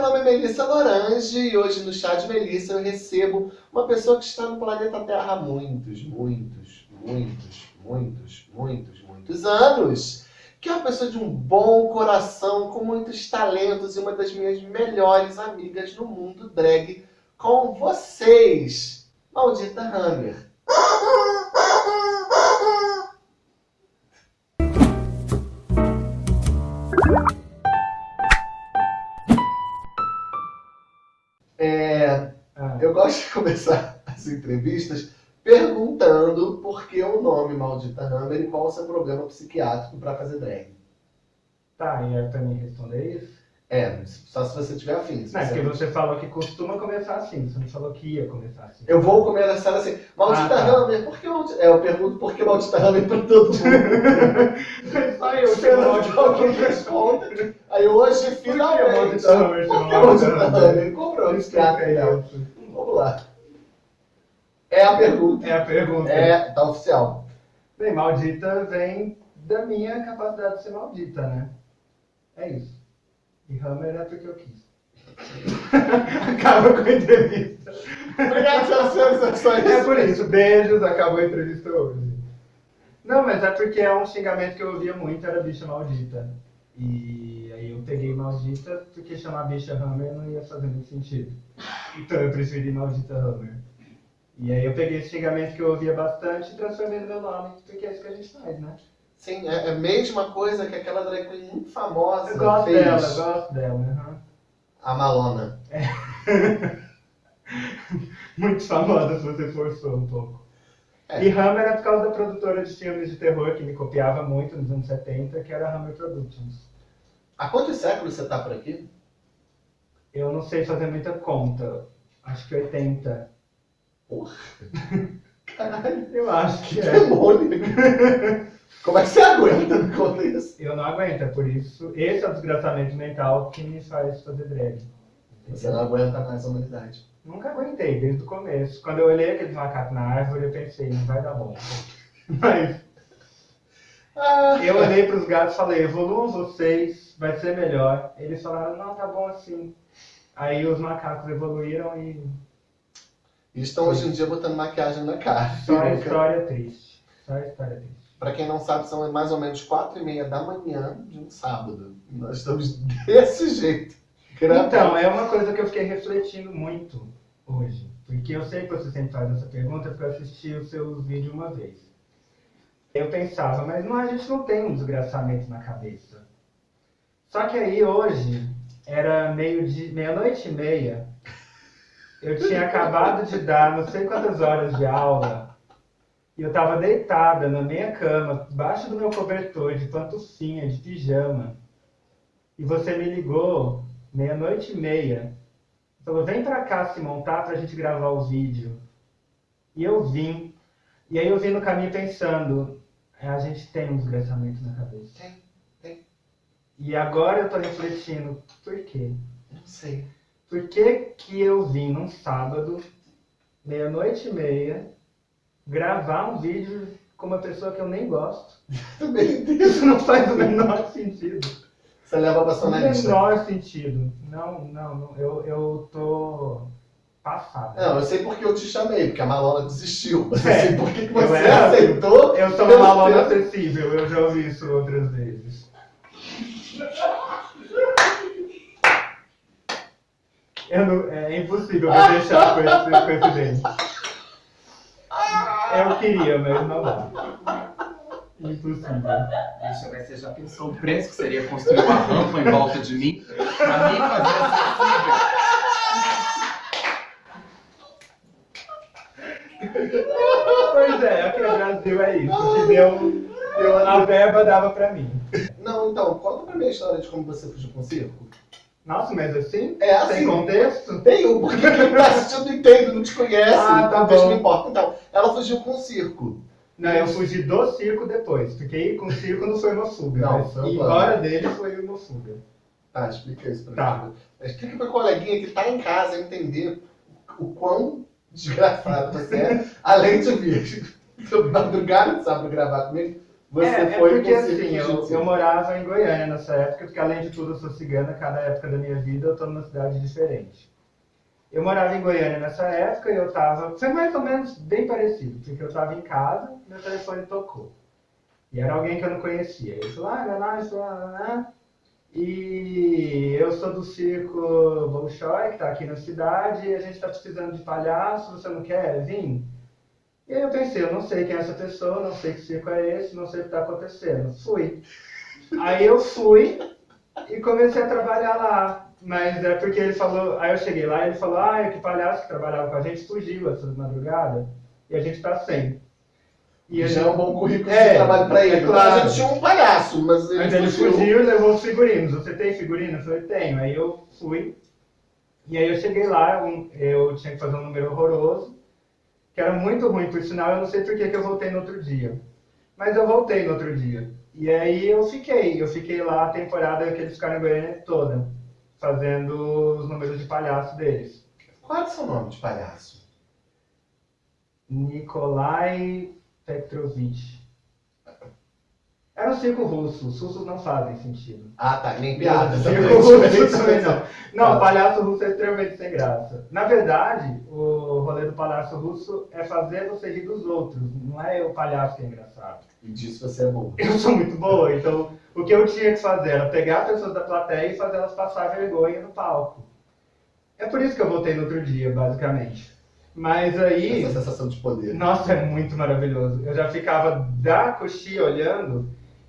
meu nome é Melissa Lorange e hoje no Chá de Melissa eu recebo uma pessoa que está no planeta Terra há muitos, muitos, muitos, muitos, muitos, muitos anos. Que é uma pessoa de um bom coração, com muitos talentos e uma das minhas melhores amigas no mundo drag com vocês, Maldita Hammer. Gosto de começar as entrevistas perguntando por que o nome Maldita Hammer e qual o seu problema psiquiátrico para fazer drag. tá, e é pra mim responder isso? É, só se você tiver afim. Não, é porque você falou que costuma começar assim, você não falou que ia começar assim. Eu vou começar assim, Maldita Ah, tá. Hammer, por que Maldita... É, eu pergunto por que Maldita Hammer pra todo mundo. Só eu Esperando que alguém responda. Aí hoje, finalmente, Maldita Hammer por que Maldita Hammer? Ele comprou um psiquiatra. Vamos lá. É a pergunta. É a pergunta. É, tá oficial. Bem, maldita vem da minha capacidade de ser maldita, né? É isso. E Hammer é porque eu quis. Acaba com a entrevista. Obrigado pelas sensações. É por isso. Beijos, acabou a entrevista hoje. Não, mas é porque é um xingamento que eu ouvia muito, era bicha maldita. E aí eu peguei maldita porque chamar bicha Hammer não ia fazer muito sentido. Então eu preferi maldita Hammer. E aí eu peguei esse xingamento que eu ouvia bastante e transformei no meu nome, porque é isso que a gente faz, né? Sim, é é a mesma coisa que aquela drag queen muito famosa Eu gosto fez. dela, eu gosto dela. aham. A Malona. Muito famosa se você forçou um pouco. É. E Hammer é por causa da produtora de filmes de terror que me copiava muito nos anos 70, que era a Hammer Productions. Há quantos séculos você tá por aqui? Eu não sei fazer muita conta. Acho que 80. Porra. Caralho. Eu acho que Que é. demônio. Como é que você aguenta me conta isso? Eu não aguento, é por isso. Esse é o desgraçamento mental que me faz fazer drag. Você não aguenta mais a humanidade. Nunca aguentei, desde o começo. Quando eu olhei aqueles macacos na árvore, eu pensei, não vai dar bom. Mas Ah, eu olhei para os gatos e falei, evoluam vocês, vai ser melhor. Eles falaram, não, tá bom assim. Aí os macacos evoluíram e E estão hoje em dia botando maquiagem na cara. só a história triste. Só a história triste. Pra quem não sabe, são mais ou menos quatro e meia da manhã de um sábado. Nós estamos desse jeito. gravando. Então, é uma coisa que eu fiquei refletindo muito hoje. Porque eu sei que você sempre faz essa pergunta, porque eu assisti os seus vídeos uma vez. Eu pensava, mas não, a gente não tem um desgraçamento na cabeça. Só que aí hoje, era meio de meia-noite e meia, eu tinha acabado de dar não sei quantas horas de aula, e eu tava deitada na minha cama, debaixo do meu cobertor, de pantufinha, de pijama. E você me ligou meia-noite e meia. Falou, vem pra cá se montar pra gente gravar o vídeo. E eu vim. E aí eu vim no caminho pensando, "É, a gente tem um desgraçamento na cabeça. Tem, tem. E agora eu tô refletindo, por quê? Não sei. Por que que eu vim num sábado, meia-noite e meia, gravar um vídeo com uma pessoa que eu nem gosto? Isso não faz o menor sentido. Você leva pra sua analista. menor sentido. Não, não, não. Eu, eu tô passada. Não, eu sei porque eu te chamei, porque a Malona desistiu. Mas É, eu sei por que que eu você era- aceitou. Eu sou uma malona tempo. acessível, eu já ouvi isso outras vezes. Eu não- é impossível me deixar com esse, com esse dente. Eu queria, mas não dá. Impossível. Deixa, mas você já pensou o preço que seria construir uma rampa em volta de mim? Pra mim fazer acessível. Pois é, aqui no Brasil é isso. Que deu, deu, a verba dava pra mim. Não, então, conta pra mim a história de como você fugiu com o circo. Nossa, mas assim? É assim. Sem contexto? Tem um, porque quem tá assistindo não entende, não te conhece, Ah, tá bom. não importa. Então, ela fugiu com o circo. Não, eu fugi do circo depois, porque ir com o circo não foi uma fuga. Não, mas ir plano. embora dele foi uma fuga. Tá, explica isso pra Tá. mim. Explica pra coleguinha que tá em casa entender o quão desgraçado você é, além de vir madrugada sábado gravar comigo, você é, é foi porque com assim, eu, jiu-jitsu. eu morava em Goiânia nessa época, porque além de tudo eu sou cigana, cada época da minha vida eu tô numa cidade diferente. Eu morava em Goiânia nessa época e eu tava. Foi mais ou menos bem parecido, porque eu tava em casa e meu telefone tocou. E era alguém que eu não conhecia. Ele falou, ah, não, estou lá, lá, lá. E eu sou do circo Bolshoi, que tá aqui na cidade, e a gente tá precisando de palhaço, você não quer vir? E aí eu pensei, eu não sei quem é essa pessoa, não sei que circo é esse, não sei o que tá acontecendo. Fui. Aí eu fui e comecei a trabalhar lá. Mas é porque ele falou, aí eu cheguei lá e ele falou, ah, que palhaço que trabalhava com a gente fugiu essa madrugada e a gente tá sem. E Já é um bom currículo É, de trabalho pra ele. é claro. A gente tinha um palhaço, mas ele, Mas ele fugiu. fugiu e levou os figurinos. Você tem figurino? Eu falei, tenho. Aí eu fui. E aí eu cheguei lá, eu tinha que fazer um número horroroso, que era muito ruim, por sinal, eu não sei por que, que eu voltei no outro dia. Mas eu voltei no outro dia. E aí eu fiquei. Eu fiquei lá a temporada que eles ficaram em Goiânia toda, fazendo os números de palhaço deles. Qual é o seu nome de palhaço? Nikolai Petrovich. Era um circo russo. Os russos não fazem sentido. Ah, tá. Nem piada. Circo russo também não. Não, Tá. palhaço russo é extremamente sem graça. Na verdade, o rolê do palhaço russo é fazer você rir dos outros. Não é o palhaço que é engraçado. E disso você é bom. Eu sou muito boa, então o que eu tinha que fazer era pegar pessoas da plateia e fazer elas passar vergonha no palco. É por isso que eu voltei no outro dia, basicamente. Mas aí. Essa sensação de poder. Nossa, é muito maravilhoso. Eu já ficava da coxia olhando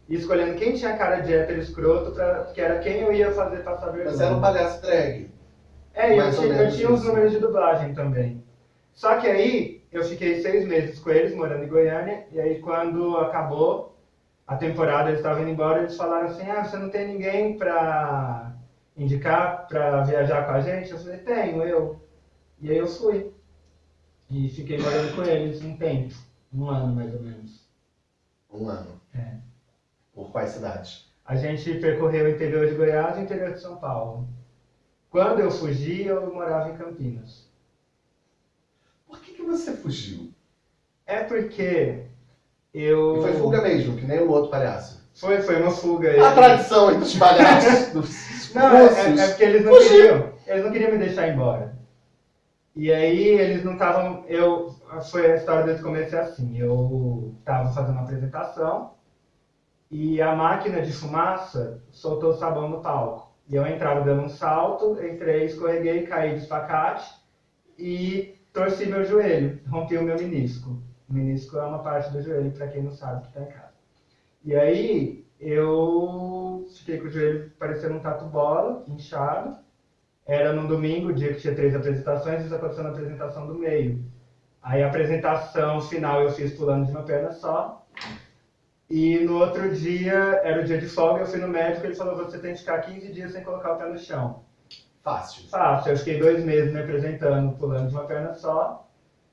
e escolhendo quem tinha cara de hétero escroto, pra, que era quem eu ia fazer passar vergonha. Mas era um palhaço drag. É, e eu, tinha, eu tinha uns números de dublagem também. Só que aí eu fiquei seis meses com eles, morando em Goiânia, e aí quando acabou a temporada, eles estavam indo embora, eles falaram assim, ah, você não tem ninguém pra indicar pra viajar com a gente? Eu falei, tenho, eu. E aí eu fui. E fiquei morando com eles um tempo, um ano mais ou menos. Um ano. É. Por quais cidades? A gente percorreu o interior de Goiás e o interior de São Paulo. Quando eu fugi, eu morava em Campinas. Por que, que você fugiu? É porque eu. E foi fuga mesmo, que nem o outro palhaço. Foi, foi uma fuga. A tradição entre os palhaços dos Não, é, russos. é porque eles não Fugiu. queriam. Eles não queriam me deixar embora. E aí eles não estavam. Eu. Foi a história desde o começo é assim. Eu estava fazendo uma apresentação e a máquina de fumaça soltou sabão no palco. E eu entrava dando um salto, entrei, escorreguei, caí de espacate e torci meu joelho, rompi o meu menisco. O menisco é uma parte do joelho, para quem não sabe, que está em casa. E aí eu fiquei com o joelho parecendo um tatu-bola, inchado. Era num domingo, dia que tinha três apresentações, isso aconteceu na apresentação do meio. Aí a apresentação final eu fiz pulando de uma perna só. E no outro dia, era o dia de folga, eu fui no médico e ele falou, você tem que ficar 15 dias sem colocar o pé no chão. Fácil. Fácil, eu fiquei dois meses me apresentando, pulando de uma perna só.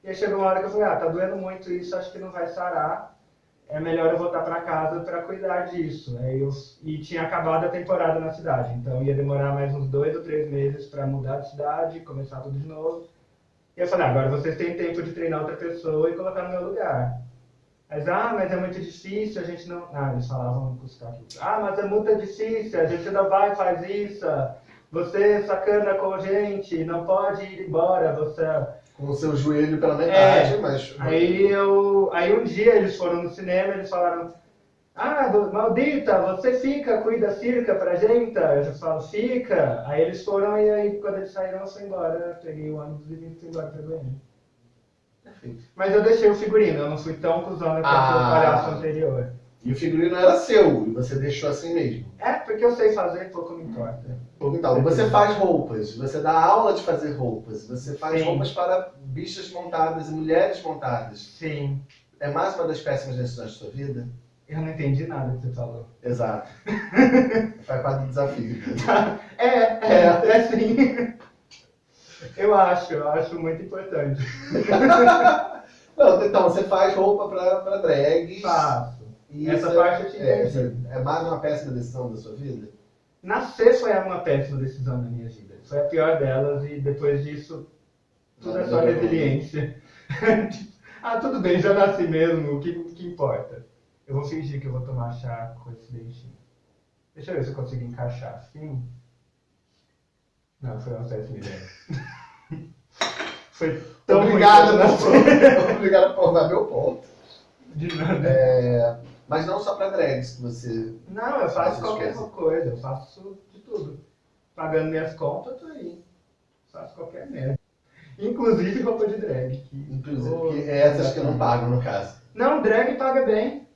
E aí chegou uma hora que eu falei, ah, tá doendo muito isso, acho que não vai sarar. É melhor eu voltar para casa para cuidar disso. Aí eu, e tinha acabado a temporada na cidade, então ia demorar mais uns dois ou três meses para mudar de cidade, começar tudo de novo. E eu falei, ah, agora vocês têm tempo de treinar outra pessoa e colocar no meu lugar. Mas, ah, mas é muito difícil, a gente não. Ah, eles falavam com os caras. Ah, mas é muito difícil, a gente não vai e faz isso. Você sacana com a gente, não pode ir embora, você. Com o seu joelho pela metade, É. mas. Aí eu. Aí um dia eles foram no cinema eles falaram. Ah, maldita, você fica, cuida, circa pra gente. Eu já falo, fica. Aí eles foram e aí quando eles saíram eu fui embora. Eu peguei o ônibus e fui embora pra Goiânia. Mas eu deixei o figurino, eu não fui tão cuzona quanto Ah. o palhaço anterior. E o figurino era seu, e você deixou assim mesmo. É, porque eu sei fazer, pouco me importa. Então, você faz roupas, você dá aula de fazer roupas, você faz Sim. roupas para bichas montadas e mulheres montadas. Sim. É mais uma das péssimas decisões da sua vida? Eu não entendi nada que você falou. Exato. Faz parte do desafio. É, é, é sim. Eu acho, eu acho muito importante. Não, então, você faz roupa para pra drags. Faço. e Essa parte eu te é, entendi. é mais uma péssima decisão da sua vida? Nascer foi uma péssima decisão na minha vida. Foi a pior delas e depois disso, tudo é só resiliência. ah, tudo bem, já nasci mesmo, o que, que importa? Eu vou fingir que eu vou tomar chá com esse dentinho. Deixa eu ver se eu consigo encaixar assim. Não, foi um acesso milhões. foi tão Obrigado, que eu por, obrigado por provar meu ponto. De nada. É, mas não só pra drags que você. Não, eu faço qualquer coisas. coisa, eu faço de tudo. Pagando minhas contas, eu tô aí. Faço qualquer merda. Inclusive roupa de drag. que- Inclusive, Oh, que é essas que não pagam, no caso. Não, drag paga bem.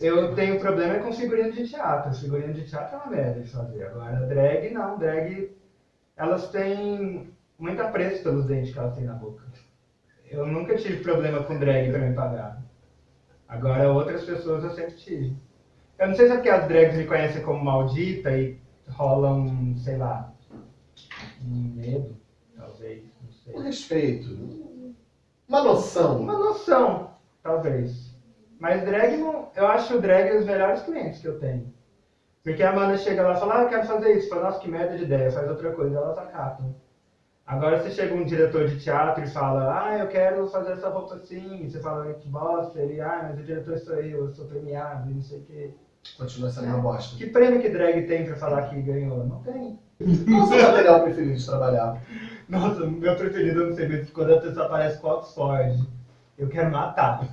Eu tenho problema com figurino de teatro. Figurino de teatro é uma merda de fazer. Agora, drag não. Drag, elas têm muito apreço pelos dentes que elas têm na boca. Eu nunca tive problema com drag pra me pagar. Agora, outras pessoas eu sempre tive. Eu não sei se é porque as drags me conhecem como maldita e rola um, sei lá, um medo, talvez, não sei. Um respeito. Uma noção. Uma noção, talvez. Mas drag não. Eu acho drag os melhores clientes que eu tenho. Porque a Amanda chega lá e fala, ah, eu quero fazer isso. Fala, nossa, que merda de ideia, faz outra coisa, elas acatam. Agora se chega um diretor de teatro e fala, ah, eu quero fazer essa roupa assim, e você fala, que bosta, ele, ah, mas o diretor sou eu, eu sou premiado, e não sei o quê. Continua sendo uma bosta. Que prêmio que drag tem pra falar que ganhou? Não tem. Qual o seu material preferido de trabalhar? Nossa, meu preferido, eu não sei, mas quando a pessoa aparece com Oxford, eu quero matar.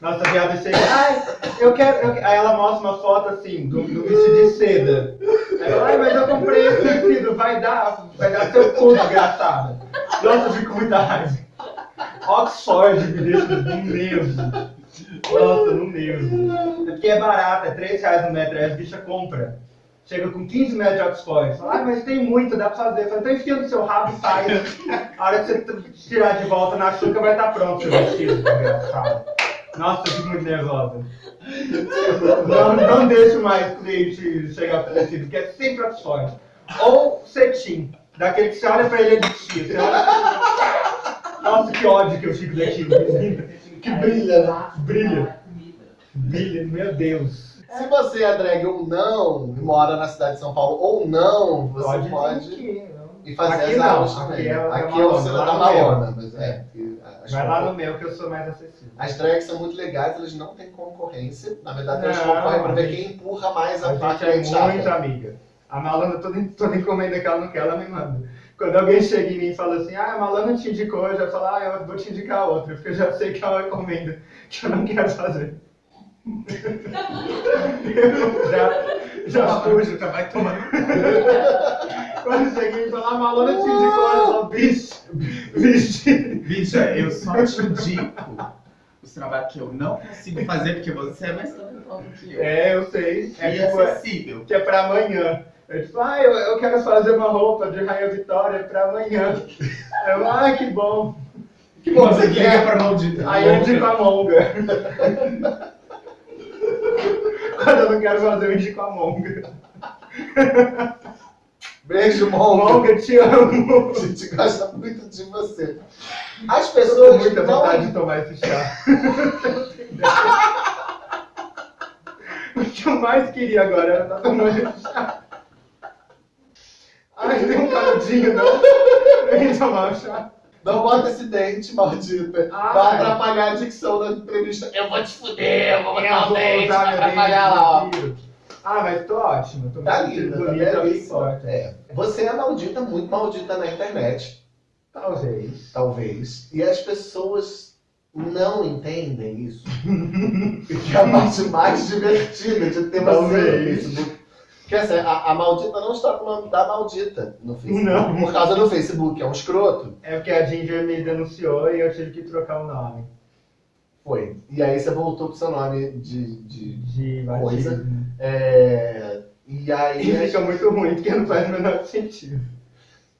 Nossa, viada chega, ai, eu quero. eu que-" Aí ela mostra uma foto assim, do, do vestido de seda. Aí eu, ai, mas eu comprei esse vestido, vai dar, vai dar seu cu, desgraçada. Nossa, eu fico muita raiva. Oxford me deixa no nervo. Nossa, no nervo. É porque é barato, é 3 reais no metro, aí as bichas compram. Chega com 15 metros de Oxford. Fala, ah, mas tem muito, dá pra fazer. Fala, então enfia no seu rabo e sai. A hora que você tirar de volta na chuca vai estar pronto seu vestido, desgraçado. Nossa, eu fico muito nervosa. Não, não deixo mais cliente chegar vestido, porque é sempre Oxford. Ou cetim, daquele que você olha pra ele é de tia. Você olha... Nossa, que ódio que eu fico daquilo. Que brilha, né? Brilha. Brilha, meu Deus. Se você é drag ou não, mora na cidade de São Paulo ou não, você pode, não. ir fazer Aqui as não, aulas aqui também. é- é aqui é você onda, da. Malona, mas é. as- Vai lá no meu que eu sou mais acessível. As drags são muito legais, elas não têm concorrência. Na verdade, elas concorrem pra ver quem empurra mais a, A parte é muito amiga. A Malana, toda, toda encomenda que ela não quer, ela me manda. Quando alguém chega em mim e fala assim, ah, a Malana te indicou, eu já falo, ah, eu vou te indicar outra, porque eu já sei que é uma encomenda que eu não quero fazer. eu já, já fujo. Já vai tomando. Quando chega em mim e fala, ah, a Malana te indicou, eu falo, bicho, bicho. Bicha, eu só te indico os trabalhos que eu não consigo fazer porque você é mais talentoso que eu. É, eu sei. É e tipo, é- acessível. que é pra amanhã. Eu tipo, ah, eu, eu quero fazer uma roupa de Rainha Vitória pra amanhã. Eu, ah, que bom. Que bom Você quer. pra maldita. Aí eu indico a Monga. Quando eu não quero fazer, eu indico a Monga. Beijo, Monga. Monga, te amo. A gente gosta muito de você. As Eu pessoas muita não... vontade de tomar esse chá. o que eu mais queria agora era estar tomando esse chá. Ai, tem um canudinho, não? Vem tomar o chá. não bota esse dente, maldita. Ai. Vai atrapalhar a dicção da entrevista. Eu vou te fuder, eu vou botar o dente, vai atrapalhar lá. Ah, mas tô ótimo. Tô Tá linda, tá é belíssima. É. Você é maldita, muito maldita na internet, Talvez. talvez. E as pessoas não entendem isso. que é a parte mais divertida de ter você no. Facebook. Porque assim, a, a maldita não está com o nome da maldita no Facebook. Não. Por causa do Facebook, é um escroto. É porque a Ginger me denunciou e eu tive que trocar o nome. Foi. E aí você voltou pro seu nome de. de De Coisa. batismo. é, E aí. E fica muito ruim, porque não faz o menor sentido.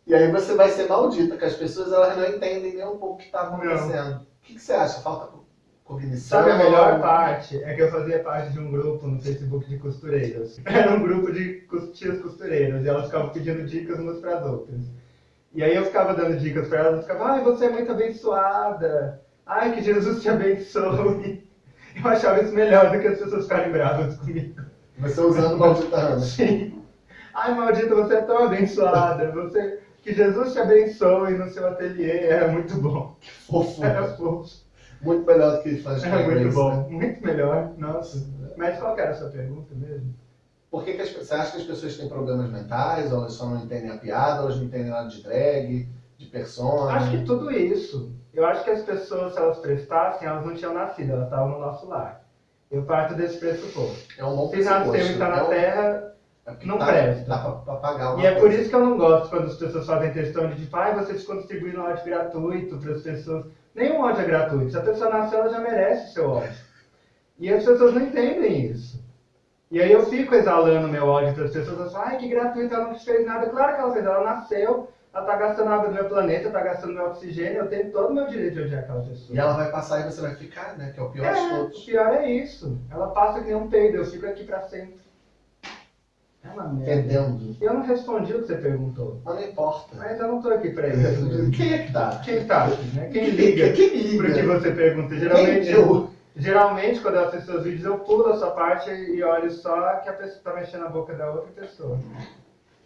E aí você vai ser maldita, que as pessoas elas não entendem nem um pouco o que está acontecendo. O que, que você acha? Falta cognição? Sabe a melhor parte? É que eu fazia parte de um grupo no Facebook de costureiras. Era um grupo de tias costureiras e elas ficavam pedindo dicas umas para as outras. E aí eu ficava dando dicas para elas, eu ficava, ai, você é muito abençoada. Ai, que Jesus te abençoe. Eu achava isso melhor do que as pessoas ficarem bravas comigo. Você usando maldita Ana. Sim. Ai, maldita, você é tão abençoada. Você... Que Jesus te abençoe no seu ateliê. Era muito bom. Fofo. Era fofo. Muito melhor do que fãs de É muito bom, né? muito melhor. Nossa. Mas qual que era a sua pergunta mesmo? Por que, que as, você acha que as pessoas têm problemas mentais, ou elas só não entendem a piada, ou elas não entendem nada de drag, de persona? Acho que tudo isso. Eu acho que as pessoas, se elas prestassem, elas não tinham nascido, elas estavam no nosso lar. Eu parto desse pressuposto. é um bom Se nasceu e tá É na um- Terra, é não dá, presta. Dá pra, pra pagar E é por coisa. isso que eu não gosto quando as pessoas fazem questão de tipo, ai, vocês distribuindo ódio gratuito para as pessoas. Nenhum ódio é gratuito. Se a pessoa nasceu, ela já merece o seu ódio. E as pessoas não entendem isso. E aí eu fico exalando meu ódio para as pessoas. Falam, ai, que gratuito, ela não fez nada. Claro que ela fez, ela nasceu, ela tá gastando água do meu planeta, tá gastando meu oxigênio, eu tenho todo o meu direito de odiar aquela pessoa. E ela vai passar e você vai ficar, né? Que é o pior de É, o todos. pior é isso. Ela passa que nem um peido, eu fico aqui pra sempre. É uma merda. Fedendo. Eu não respondi o que você perguntou. Mas não importa. Mas eu não tô aqui pra isso. Quem é que tá? Quem tá aqui, né? Quem liga Quem pro que liga? você pergunta? Geralmente, eu? geralmente quando eu assisto seus vídeos, eu pulo a sua parte e olho só que a pessoa tá mexendo a boca da outra pessoa.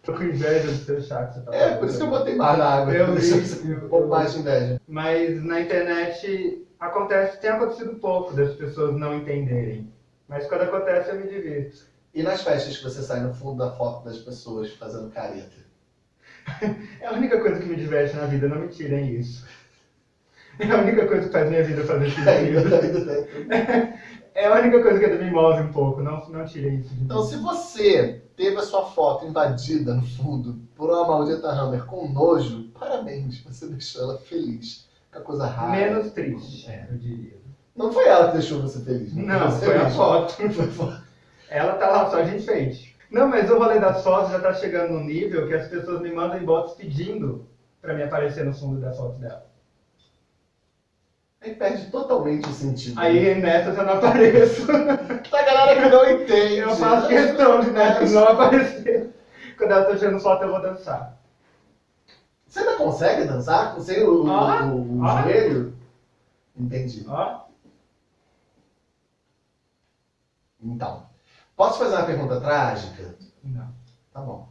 Tô com inveja do seu chá que você tá É, por isso que eu botei mais na água. Eu vi, eu- um pouco mais de inveja. Mas na internet acontece, tem acontecido pouco das pessoas não entenderem. Mas quando acontece eu me divirto. E nas festas que você sai no fundo da foto das pessoas fazendo careta? É a única coisa que me diverte na vida, não me tirem isso. É a única coisa que faz minha vida fazer sentido. tem. É a única coisa que ainda me move um pouco, não, não tirem isso. Então, se você teve a sua foto invadida no fundo por uma maldita Hammer com nojo, parabéns, você deixou ela feliz. Que é coisa rara. Menos triste, eu diria. Não foi ela que deixou você feliz, né? Não, Você foi a foto. Foi foto. Ela tá lá só de enfeite. Não, mas o rolê das fotos já tá chegando num nível que as pessoas me mandam inbox pedindo pra me aparecer no fundo da foto dela. Aí perde totalmente o sentido. Aí nessas eu não apareço. Tá galera que não entende. Eu faço questão de nessas não aparecer. Quando ela tá tirando foto, eu vou dançar. Você ainda consegue dançar sem o, Ah, o- o ah. joelho? Entendi. Então, posso fazer uma pergunta trágica? Não. Tá bom.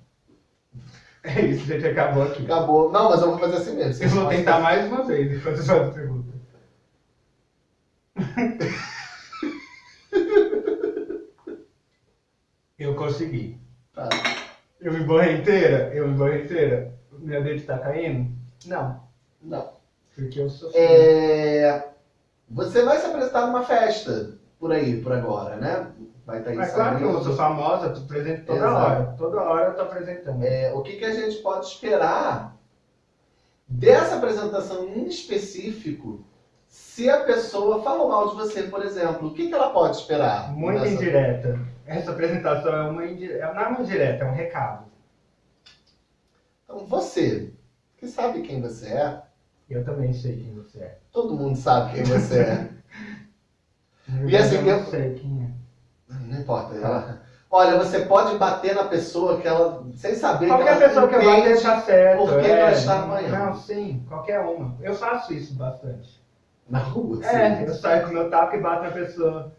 É isso, gente, acabou aqui. Acabou. Não, mas eu vou fazer assim mesmo. Eu vou tentar mais uma vez enquanto você faz a pergunta. Eu consegui. Tá. Eu me borrei inteira? Eu me borrei inteira? Meu dedo tá caindo? Não. Não. Porque eu sou É, Você vai se apresentar numa festa por aí, por agora, né? Vai estar aí Mas claro que eu sou famosa, tô presente toda Exato. hora. Toda hora eu tô apresentando. É, o que, que a gente pode esperar dessa apresentação em específico se a pessoa falou mal de você, por exemplo? O que, que ela pode esperar? Muito dessa- indireta. Essa apresentação é uma indireta. Não é uma indireta, é um recado. Então, você, que sabe quem você é, Eu também sei quem você é. todo mundo sabe quem você é. Na E assim, eu eu- não sei quem é. Não importa. Ela... Olha, você pode bater na pessoa que ela, sem saber Qualquer que pessoa que vai deixar certo. por que é. ela está apanhando. Não, sim, qualquer uma. Eu faço isso bastante. Na rua. É, assim. eu saio com meu taco e bato na pessoa.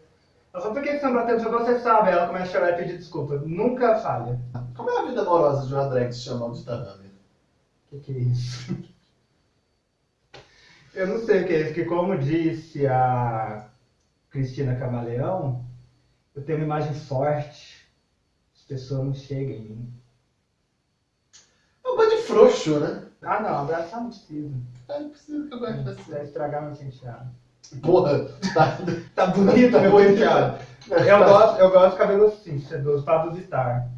Ela fala, por que que você não bateu? Eu falo, você sabe. Ela começa a chorar e pedir desculpa. Nunca falha. Como é a vida amorosa de uma drag que se chama Audita Hammer? O que, que é isso? Eu não sei o que é isso, porque como disse a Cristina Camaleão, eu tenho uma imagem forte. As pessoas não chegam em mim. É um bando de frouxo, né? Ah não, abraçar não precisa. Ah, não precisa que eu goste de você. Vai estragar meu penteado. Porra, tá. Tá bonito meu penteado. Eu gosto, eu gosto de cabelo assim, sedoso, Pablo Vittar.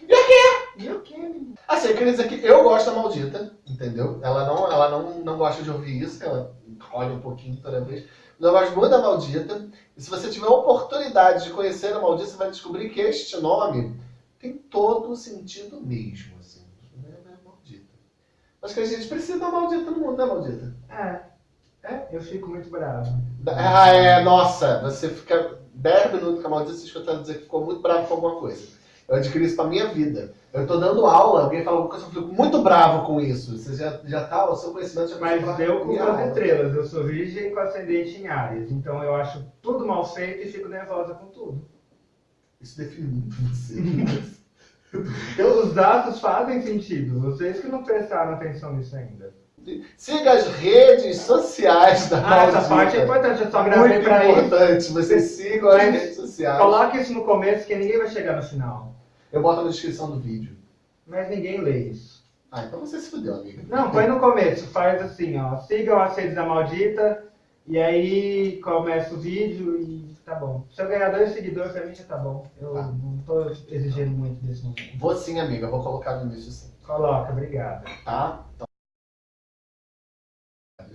E o quê? E o que, menino? Assim, eu queria dizer que eu gosto da maldita, entendeu? Ela não, ela não, não gosta de ouvir isso, ela olha um pouquinho toda vez. Mas eu gosto muito da maldita. E se você tiver a oportunidade de conhecer a maldita, você vai descobrir que este nome tem todo o sentido mesmo, assim. Acho que a gente precisa da maldita no mundo, né, maldita? É, é, eu fico muito bravo. Ah, é, nossa, você fica 10 minutos com a maldita, você escutando dizer que ficou muito bravo com alguma coisa. Eu adquiri isso pra minha vida. Eu tô dando aula, alguém fala alguma coisa, eu fico muito bravo com isso. Você já, já tá, o seu conhecimento já Mas pra eu com as estrelas, eu sou virgem com ascendente em Áries, então eu acho tudo mal feito e fico nervosa com tudo. Isso define muito você. Então, os dados fazem sentido, vocês que não prestaram atenção nisso ainda. Siga as redes sociais da Ah, essa Maldita. parte é importante, eu só gravei Muito pra isso. importante. Vocês sigam as Mas redes sociais. Coloque isso no começo que ninguém vai chegar no final. Eu boto na descrição do vídeo. Mas ninguém lê isso. Ah, então você se fudeu, amiga. Não, põe no começo, faz assim, ó. Sigam as redes da maldita e aí começa o vídeo e tá bom. Se eu ganhar dois seguidores, pra mim já tá bom. Eu Tá. não tô exigindo muito desse momento. Vou sim, amiga. Vou colocar no início sim. Coloca, obrigado. Tá? Então...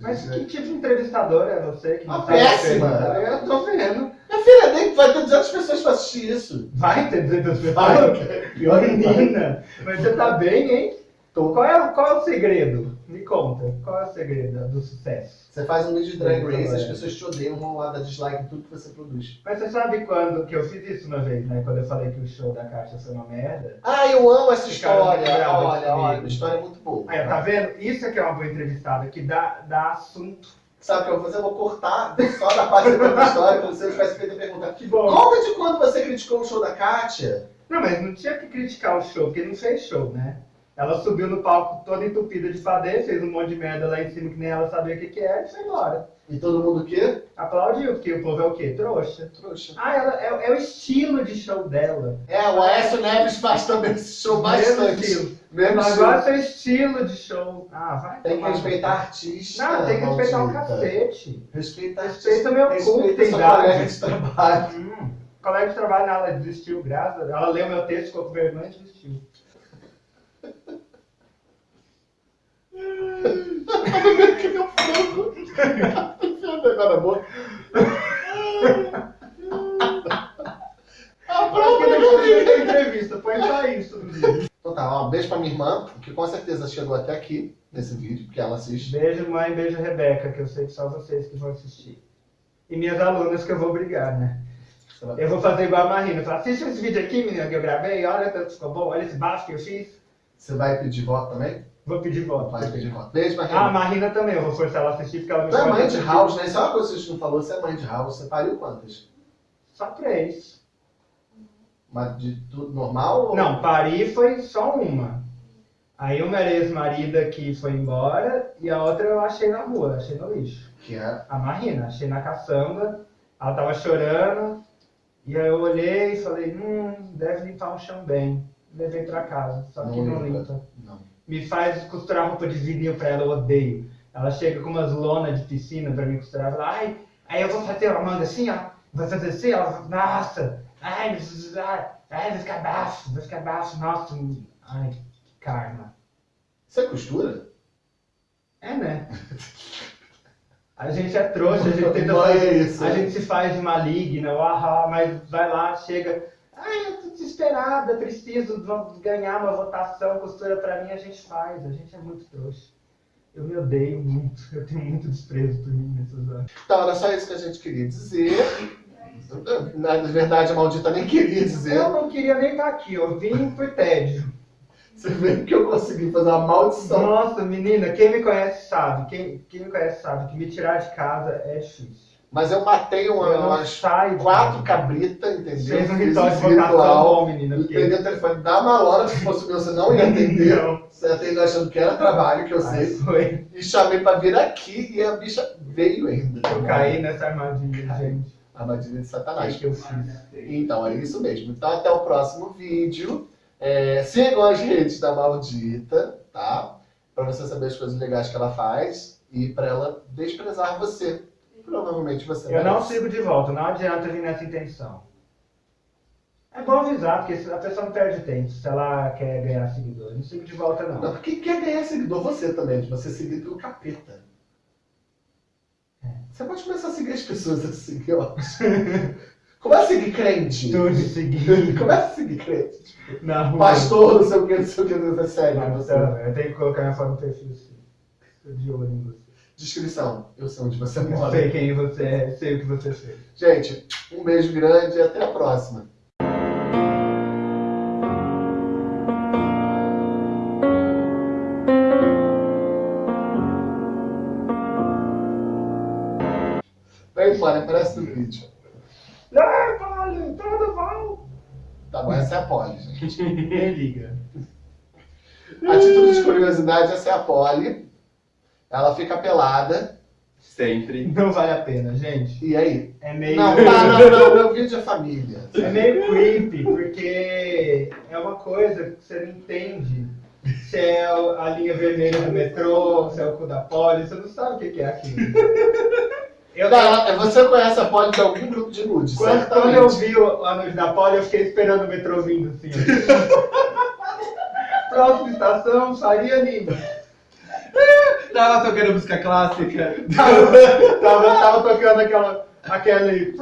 Mas que tipo de entrevistador é você que Ah, não sabe péssima! Eu tô vendo. Minha filha, nem vai ter 200 pessoas pra assistir isso. Vai ter 200 pessoas? Vai. Pior. Menina, mas você tá bem, hein? Tô. Qual é, qual é o segredo? Me conta, qual é o segredo do sucesso? Você faz um vídeo de drag race, É. as pessoas te odeiam, vão lá dar dislike em tudo que você produz. Mas você sabe quando que eu fiz isso uma vez, né? Quando eu falei que o show da Caixa foi uma merda. Ah, eu amo essa história. Olha, olha, comigo. a história é muito boa. Aí, tá vendo? Isso aqui é uma boa entrevistada, que dá, dá assunto. Sabe o que eu vou fazer? Eu vou cortar só da parte da história, como se eu tivesse feito a pergunta. Que bom. Conta de quando você criticou o show da Kátia. Não, mas não tinha que criticar o show, porque não fez show, né? Ela subiu no palco toda entupida de padê, fez um monte de merda lá em cima que nem ela sabia o que, que era e foi embora. E todo mundo o quê? Aplaudiu, porque o povo é o quê? Trouxa. Trouxa. Ah, ela, é, é o estilo de show dela. É, o Aécio Neves faz também esse show Mesmo bastante. estilo. Mesmo Agora estilo. seu estilo de show. Ah, vai. Tem que respeitar artista. Não, tem que respeitar o maldita. cacete. Respeita Respeita meu cu, Respeita tem idade. de trabalho. Hum, colega de trabalho, ela desistiu, graças. Ela leu meu texto, ficou com vergonha e desistiu. Que meu frango. Enfiando agora na boca. Pronto, não precisa entrevista, põe só isso. Então tá, ó, um beijo pra minha irmã, que com certeza chegou até aqui nesse vídeo, porque ela assiste. Beijo, mãe, beijo, Rebeca, que eu sei que só vocês que vão assistir. E minhas alunas que eu vou brigar, né? Eu vou fazer igual a Marina. Falar, assiste esse vídeo aqui, menina, que eu gravei, olha ficou bom, olha esse baixo que eu fiz. Você vai pedir voto também? Vou pedir voto. Vai pedir voto. Beijo, Ah, a Marina. Marina também, eu vou forçar ela a assistir porque ela me Tu é mãe de house, né? Isso é uma coisa que a gente não falou. Você é mãe de house. Você pariu quantas? Só três. Mas de tudo normal? ou- Não, Paris foi só uma. Aí uma era ex-marida que foi embora e a outra eu achei na rua, achei no lixo. Que é. A Marina, achei na caçamba, ela tava chorando, e aí eu olhei e falei, hum, deve limpar o chão bem. Levei pra casa, só que Não não limpa. limpa. Não. Me faz costurar roupa de vinil pra ela, eu odeio. Ela chega com umas lonas de piscina pra me costurar, fala, ai, aí eu vou fazer a manga assim, ó, vou fazer assim, ó, nossa, ai, ai, ai, vai ficar baixo, vai ficar baixo, nossa, ai, que karma. Você é costura? É, né? A gente é trouxa, a gente tenta fazer, é isso. a gente se faz de maligna, ahá, mas vai lá, chega, ai, eu tô desesperada, preciso ganhar uma votação, costura pra mim, a gente faz, a gente é muito trouxa. Eu me odeio muito, eu tenho muito desprezo por mim nessas horas. Então, era só isso que a gente queria dizer. Na verdade, a maldita nem queria dizer. Eu não queria nem estar aqui, eu vim por tédio. Você vê que eu consegui fazer uma maldição. Nossa, menina, quem me conhece sabe, quem, quem me conhece sabe que me tirar de casa é difícil. Mas eu matei uma- Eu umas saio de quatro cabritas, entendeu? Fez um Fiz ritual de menina. Peguei o telefone da Malora, se fosse o meu, você não ia atender. Você ia atender achando que era trabalho, que eu sei. foi. E chamei pra vir aqui e a bicha veio ainda. Eu caí nessa armadilha, gente. Armadilha de que, satanás. que eu fiz? Então, é isso mesmo. Então, até o próximo vídeo. É, sigam as redes da Maldita, tá? Pra você saber as coisas legais que ela faz e pra ela desprezar você. Provavelmente você Eu não sigo de volta, não adianta vir nessa intenção. É bom avisar, porque a pessoa não perde tempo se ela quer ganhar seguidores. Não sigo de volta, Não, não. porque quer ganhar seguidor você também, de você seguir pelo capeta. É. Você pode começar a seguir as pessoas assim, eu acho. Começa a seguir crente. Tô de seguir Começa a seguir crente. na rua. Pastor, não sei o que, não sei o que, não sei o que, sério. Não, você. eu tenho que colocar minha foto no perfil, sim. Tô de olho em você. Descrição, eu sei onde você Eu mora. sei quem você é, sei o que você fez. Gente, um beijo grande e até a próxima. Vem embora, aparece no vídeo. Ah, vale, tudo bom. Tá bom, essa é a Polly, gente. Liga. A título de curiosidade, essa é a Polly. Ela fica pelada. Sempre. Não vale a pena, gente. E aí? É meio. Não, tá, não, não. Meu vídeo é família. É meio creepy, porque é uma coisa que você não entende. Se é a linha vermelha do metrô, se é o cu da poli, você não sabe o que que é aquilo. Eu, Não, você conhece a Polly de algum grupo de nude, quando, quando eu vi o anúncio da poli, eu fiquei esperando o metrô vindo assim. Próxima estação, Faria Lima. Tava tocando música clássica. Tava, tava, tava tocando aquela, aquele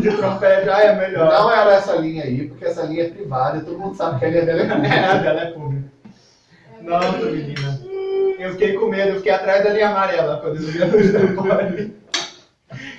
de trompete, ai é melhor. Não era essa linha aí, porque essa linha é privada e todo mundo sabe que a linha dela é É, pública. a dela é pública. Nossa, menina. Eu fiquei com medo, eu fiquei atrás da linha amarela quando eu vi a luz.